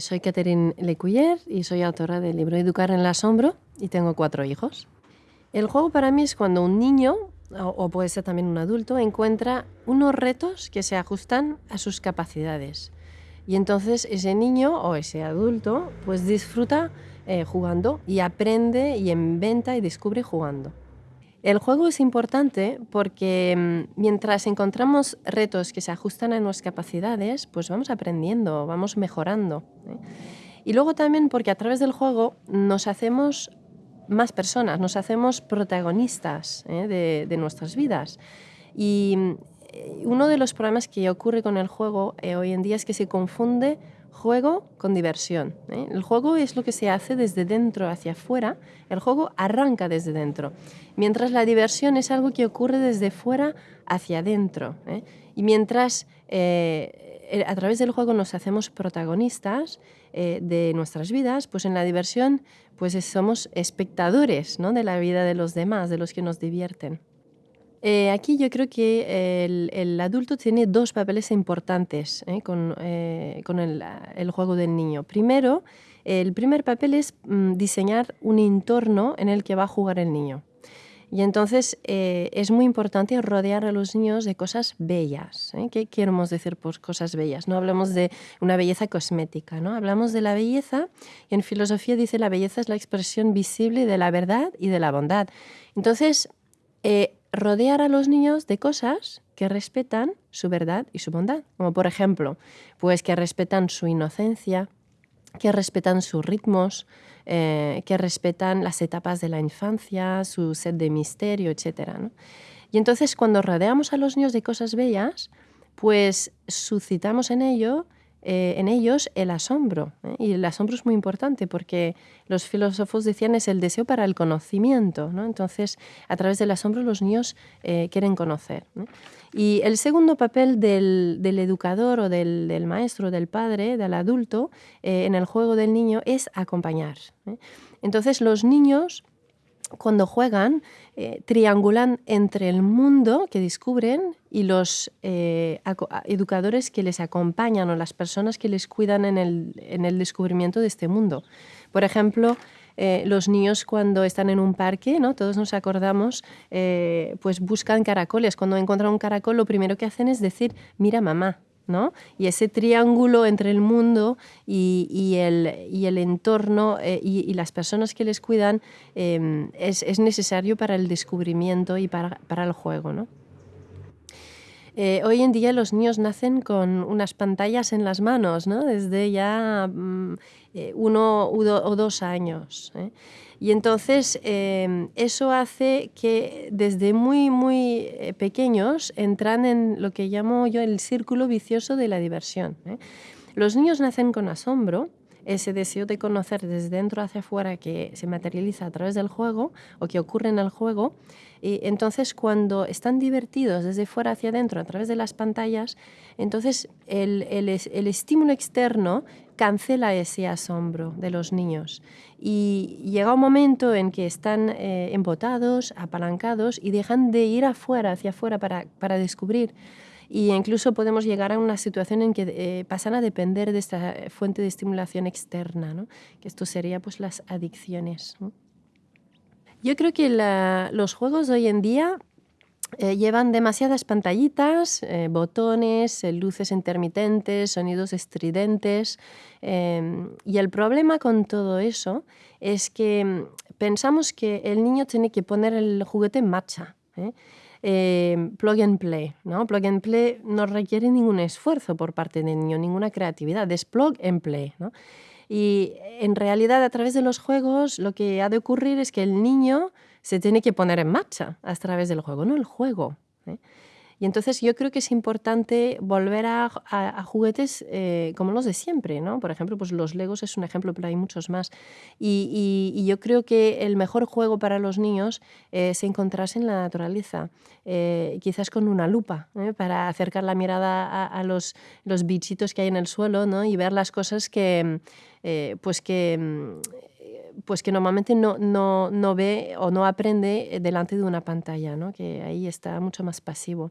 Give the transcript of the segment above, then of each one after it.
Soy Catherine Lecuyer y soy autora del libro Educar en el Asombro y tengo cuatro hijos. El juego para mí es cuando un niño, o puede ser también un adulto, encuentra unos retos que se ajustan a sus capacidades. Y entonces ese niño o ese adulto pues disfruta eh, jugando y aprende y inventa y descubre jugando. El juego es importante porque mm, mientras encontramos retos que se ajustan a nuestras capacidades, pues vamos aprendiendo, vamos mejorando. ¿eh? Y luego también porque a través del juego nos hacemos más personas, nos hacemos protagonistas ¿eh? de, nuestras vidas. Y mm, uno de los problemas que ocurre con el juego eh, hoy en día es que se confunde juego con diversión. ¿eh? El juego es lo que se hace desde dentro hacia afuera, el juego arranca desde dentro, mientras la diversión es algo que ocurre desde fuera hacia adentro. ¿eh? Y mientras a través del juego nos hacemos protagonistas de nuestras vidas, pues en la diversión pues somos espectadores ¿no? de la vida de los demás, de los que nos divierten. Eh, aquí yo creo que el, adulto tiene dos papeles importantes ¿eh? con, eh, con el, el, juego del niño. Primero, el primer papel es mm, diseñar un entorno en el que va a jugar el niño. Y entonces es muy importante rodear a los niños de cosas bellas. ¿Qué queremos decir por cosas bellas? No hablamos de una belleza cosmética, ¿no? hablamos de la belleza y en filosofía dice la belleza es la expresión visible de la verdad y de la bondad. Entonces, rodear a los niños de cosas que respetan su verdad y su bondad, como por ejemplo, pues que respetan su inocencia, que respetan sus ritmos, eh, que respetan las etapas de la infancia, su sed de misterio, etc. Y entonces cuando rodeamos a los niños de cosas bellas, pues suscitamos en ello eh, en ellos el asombro. ¿eh? Y el asombro es muy importante porque los filósofos decían es el deseo para el conocimiento. ¿no? Entonces, a través del asombro los niños eh, quieren conocer. Y el segundo papel del, educador o del, maestro, del padre, del adulto, en el juego del niño es acompañar. Entonces, los niños cuando juegan, eh, triangulan entre el mundo que descubren y los eh, educadores que les acompañan o las personas que les cuidan en el, descubrimiento de este mundo. Por ejemplo, eh, los niños cuando están en un parque, ¿no? todos nos acordamos, pues buscan caracoles. Cuando encuentran un caracol, lo primero que hacen es decir, mira mamá, y ese triángulo entre el mundo y, el, entorno eh, y, las personas que les cuidan em, es, necesario para el descubrimiento y para, el juego, eh, hoy en día los niños nacen con unas pantallas en las manos, desde ya mm, eh, uno o dos años. Y entonces em, eso hace que desde muy, muy eh, pequeños entran en lo que llamo yo el círculo vicioso de la diversión. ¿eh? Los niños nacen con asombro, ese deseo de conocer desde dentro hacia afuera que se materializa a través del juego o que ocurre en el juego. Y entonces cuando están divertidos desde fuera hacia adentro a través de las pantallas, entonces el, el, el estímulo externo cancela ese asombro de los niños. Y llega un momento en que están eh, embotados, apalancados y dejan de ir afuera, hacia afuera para, para descubrir. Y incluso podemos llegar a una situación en que eh, pasan a depender de esta fuente de estimulación externa, ¿no? que esto sería pues las adicciones. Yo creo que los juegos hoy en día eh, llevan demasiadas pantallitas, eh, botones, eh, luces intermitentes, sonidos estridentes. Em, y el problema con todo eso es que mm, pensamos que el niño tiene que poner el juguete en marcha. Em, plug and play. ¿no? Plug and play no requiere ningún esfuerzo por parte del niño, ninguna creatividad, es plug and play. Y en realidad a través de los juegos lo que ha de ocurrir es que el niño se tiene que poner en marcha a través del juego, no el juego. ¿eh? Y entonces yo creo que es importante volver a, juguetes eh, como los de siempre, ¿no? Por ejemplo, pues los Legos es un ejemplo, pero hay muchos más. Y, yo creo que el mejor juego para los niños es encontrarse en la naturaleza, eh, quizás con una lupa, para acercar la mirada a, los, los, bichitos que hay en el suelo ¿no? y ver las cosas que, pues que pues que normalmente no, no, no, ve o no aprende delante de una pantalla, ¿no? que ahí está mucho más pasivo.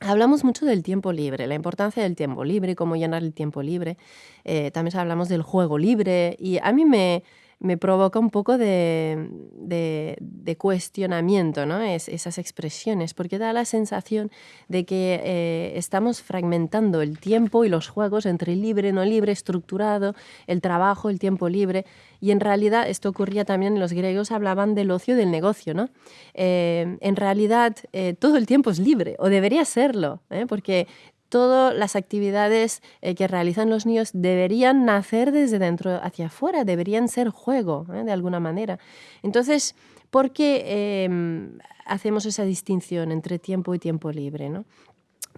Hablamos mucho del tiempo libre, la importancia del tiempo libre, cómo llenar el tiempo libre. Eh, también hablamos del juego libre y a mí me, me provoca un poco de, de, cuestionamiento ¿no? es, esas expresiones, porque da la sensación de que eh, estamos fragmentando el tiempo y los juegos entre libre, no libre, estructurado, el trabajo, el tiempo libre. Y en realidad esto ocurría también, los griegos hablaban del ocio del negocio. ¿no? Eh, en realidad eh, todo el tiempo es libre, o debería serlo, porque todas las actividades eh, que realizan los niños deberían nacer desde dentro hacia afuera, deberían ser juego, ¿eh? de alguna manera. Entonces, ¿por qué em, hacemos esa distinción entre tiempo y tiempo libre?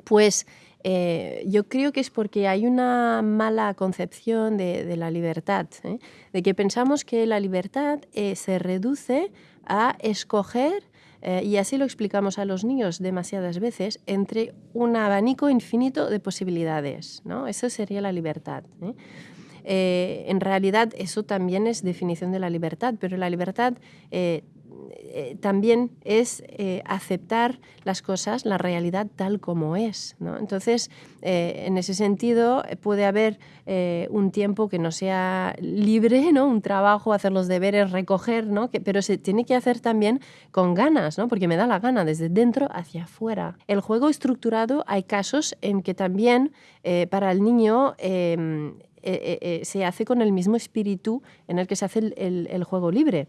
Pues eh, yo creo que es porque hay una mala concepción de, de la libertad, de que pensamos que la libertad se reduce a escoger eh, y así lo explicamos a los niños demasiadas veces, entre un abanico infinito de posibilidades. ¿no? Eso sería la libertad. ¿eh? Eh, en realidad eso también es definición de la libertad, pero la libertad eh, también es eh, aceptar las cosas, la realidad tal como es. Entonces, eh, en ese sentido, puede haber un tiempo que no sea libre, ¿no? un trabajo, hacer los deberes, recoger, pero se tiene que hacer también con ganas, ¿no? porque me da la gana, desde dentro hacia afuera. El juego estructurado, hay casos en que también para el niño em, se hace con el mismo espíritu en el que se hace el juego libre.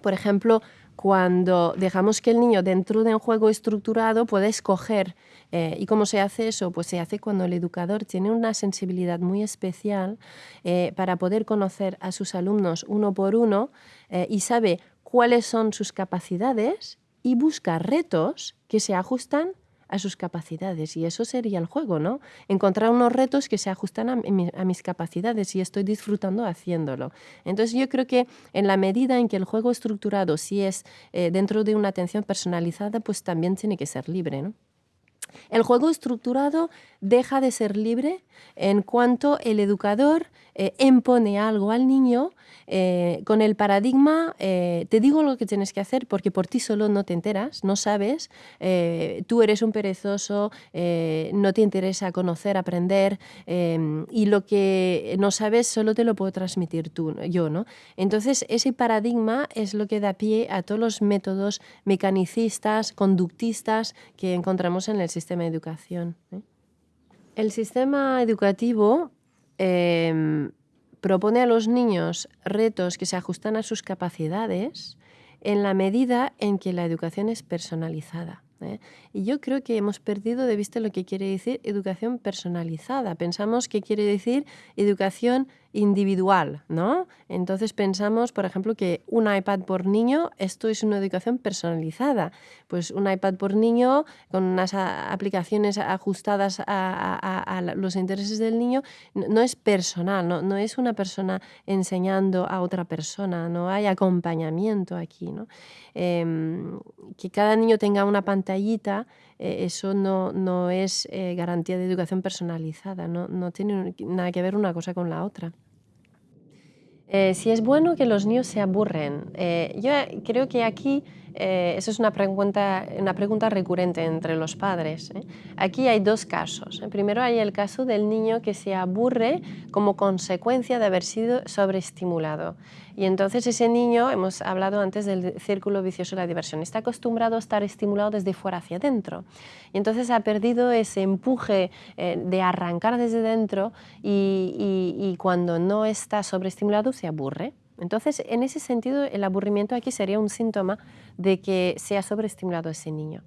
Por ejemplo, cuando dejamos que el niño dentro de un juego estructurado pueda escoger. Eh, ¿Y cómo se hace eso? Pues se hace cuando el educador tiene una sensibilidad muy especial eh, para poder conocer a sus alumnos uno por uno eh, y sabe cuáles son sus capacidades y busca retos que se ajustan a sus capacidades y eso sería el juego, ¿no? Encontrar unos retos que se ajustan a, mis capacidades y estoy disfrutando haciéndolo. Entonces yo creo que en la medida en que el juego estructurado si es eh, dentro de una atención personalizada, pues también tiene que ser libre, ¿no? El juego estructurado deja de ser libre en cuanto el educador eh, impone algo al niño eh, con el paradigma, eh, te digo lo que tienes que hacer porque por ti solo no te enteras, no sabes, tú eres un perezoso, no te interesa conocer, aprender y lo que no sabes solo te lo puedo transmitir tú, yo. ¿no? Entonces ese paradigma es lo que da pie a todos los métodos mecanicistas, conductistas que encontramos en el sistema de educación. El sistema educativo em, propone a los niños retos que se ajustan a sus capacidades en la medida en que la educación es personalizada. ¿eh? Y yo creo que hemos perdido de vista lo que quiere decir educación personalizada. Pensamos que quiere decir educación individual, ¿no? Entonces pensamos, por ejemplo, que un iPad por niño, esto es una educación personalizada. Pues un iPad por niño con unas aplicaciones ajustadas a, los intereses del niño no es personal, no, es una persona enseñando a otra persona, no hay acompañamiento aquí. Em, que cada niño tenga una pantallita eh, eso no, no es eh, garantía de educación personalizada, no, no, tiene nada que ver una cosa con la otra. Eh, si es bueno que los niños se aburren, yo creo que aquí eso es una pregunta, una pregunta recurrente entre los padres. Aquí hay dos casos. Primero hay el caso del niño que se aburre como consecuencia de haber sido sobreestimulado. Y entonces ese niño, hemos hablado antes del círculo vicioso de la diversión, está acostumbrado a estar estimulado desde fuera hacia adentro. Y entonces ha perdido ese empuje eh, de arrancar desde dentro y, cuando no está sobreestimulado se aburre. Entonces, en ese sentido, el aburrimiento aquí sería un síntoma de que se ha sobreestimulado ese niño.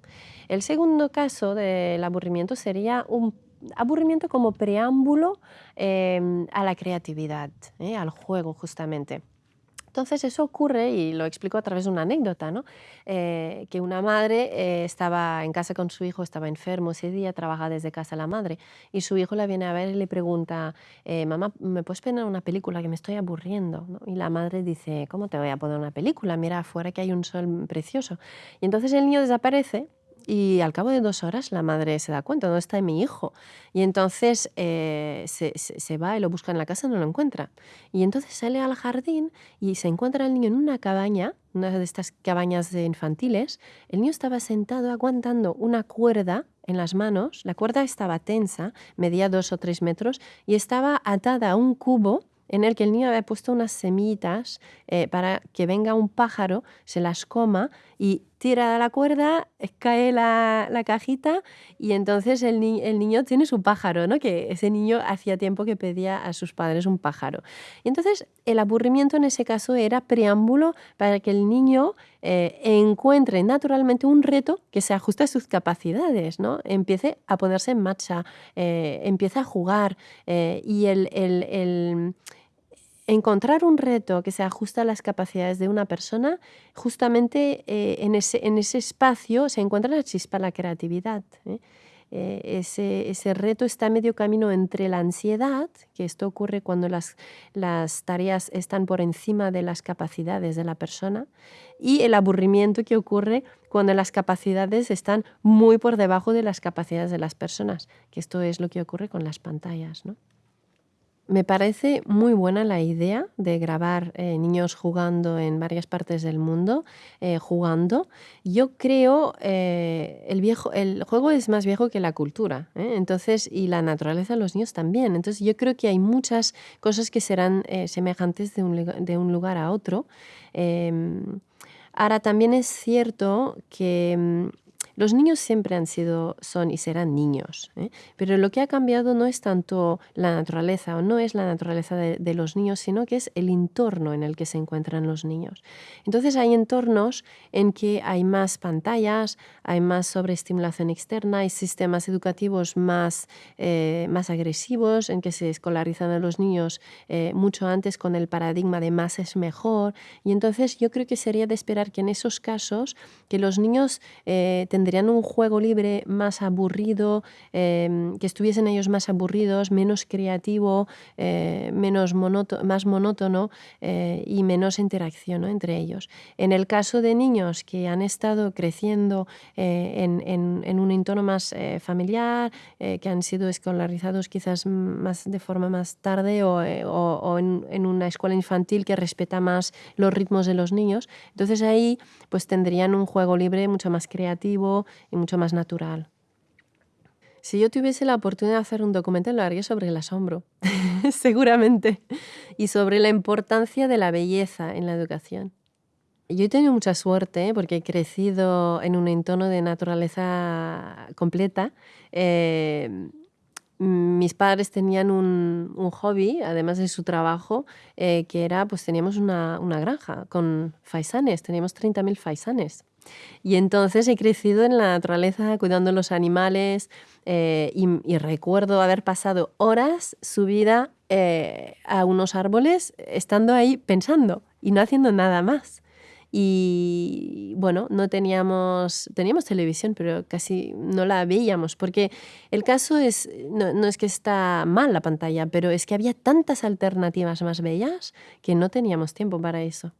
El segundo caso del aburrimiento sería un aburrimiento como preámbulo eh, a la creatividad, eh, al juego justamente. Entonces eso ocurre, y lo explico a través de una anécdota, ¿no? Eh, que una madre eh, estaba en casa con su hijo, estaba enfermo ese día, trabaja desde casa la madre, y su hijo la viene a ver y le pregunta, eh, mamá, ¿me puedes poner una película que me estoy aburriendo? Y la madre dice, ¿cómo te voy a poner una película? Mira afuera que hay un sol precioso. Y entonces el niño desaparece y al cabo de dos horas la madre se da cuenta, ¿dónde está mi hijo? Y entonces eh, se, va y lo busca en la casa no lo encuentra. Y entonces sale al jardín y se encuentra el niño en una cabaña, una de estas cabañas de infantiles. El niño estaba sentado aguantando una cuerda en las manos, la cuerda estaba tensa, medía dos o tres metros y estaba atada a un cubo en el que el niño había puesto unas semillitas eh, para que venga un pájaro, se las coma y tira la cuerda, cae la, cajita y entonces el, el, niño tiene su pájaro, ¿no? que ese niño hacía tiempo que pedía a sus padres un pájaro. Y entonces el aburrimiento en ese caso era preámbulo para que el niño eh, encuentre naturalmente un reto que se ajuste a sus capacidades, ¿no? empiece a ponerse en marcha, eh, empiece a jugar y el, el encontrar un reto que se ajusta a las capacidades de una persona, justamente eh, en, ese, en, ese, espacio se encuentra la chispa, la creatividad. ¿eh? Eh, ese, ese, reto está a medio camino entre la ansiedad, que esto ocurre cuando las, las tareas están por encima de las capacidades de la persona, y el aburrimiento que ocurre cuando las capacidades están muy por debajo de las capacidades de las personas, que esto es lo que ocurre con las pantallas. ¿no? Me parece muy buena la idea de grabar eh, niños jugando en varias partes del mundo, eh, jugando. Yo creo eh, el viejo, el juego es más viejo que la cultura, entonces y la naturaleza de los niños también. Entonces yo creo que hay muchas cosas que serán semejantes de un, de un, lugar a otro. Em, ahora también es cierto que mm, los niños siempre han sido, son y serán niños, ¿eh? pero lo que ha cambiado no es tanto la naturaleza o no es la naturaleza de, los niños, sino que es el entorno en el que se encuentran los niños. Entonces hay entornos en que hay más pantallas, hay más sobreestimulación externa, hay sistemas educativos más, eh, más agresivos, en que se escolarizan a los niños eh, mucho antes con el paradigma de más es mejor. Y entonces yo creo que sería de esperar que en esos casos que los niños tendrían tendrían un juego libre más aburrido, em, que estuviesen ellos más aburridos, menos creativo, eh, menos más monótono eh, y menos interacción entre ellos. En el caso de niños que han estado creciendo eh, en, un entorno más familiar, que han sido escolarizados quizás más de forma más tarde o, o en, en, una escuela infantil que respeta más los ritmos de los niños, entonces ahí pues tendrían un juego libre mucho más creativo, y mucho más natural. Si yo tuviese la oportunidad de hacer un documental, lo haría sobre el asombro, seguramente, y sobre la importancia de la belleza en la educación. Yo he tenido mucha suerte ¿eh? porque he crecido en un entorno de naturaleza completa. Eh, mis padres tenían un, hobby, además de su trabajo, eh, que era, pues teníamos una, una granja con faisanes, teníamos 30.000 faisanes. Y entonces he crecido en la naturaleza cuidando los animales eh, y, recuerdo haber pasado horas subida eh, a unos árboles estando ahí pensando y no haciendo nada más. Y bueno, no teníamos, teníamos televisión, pero casi no la veíamos, porque el caso es, no, no es que está mal la pantalla, pero es que había tantas alternativas más bellas que no teníamos tiempo para eso.